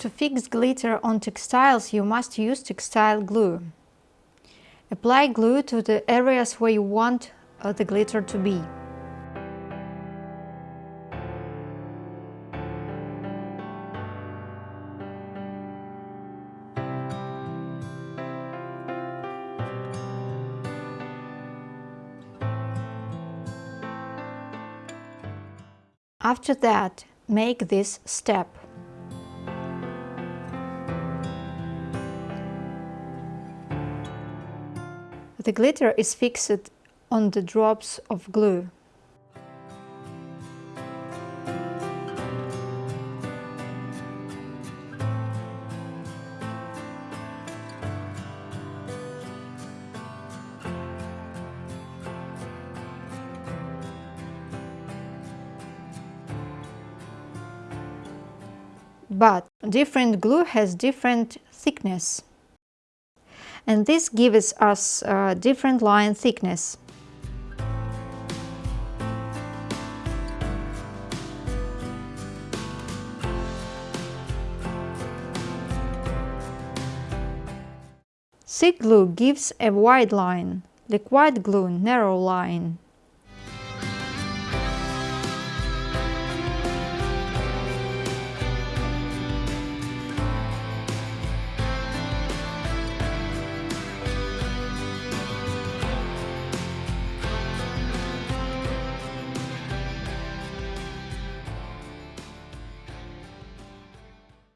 to fix glitter on textiles, you must use textile glue. Apply glue to the areas where you want uh, the glitter to be. After that, make this step. The glitter is fixed on the drops of glue. But different glue has different thickness and this gives us a different line thickness. Thick glue gives a wide line, liquid glue narrow line.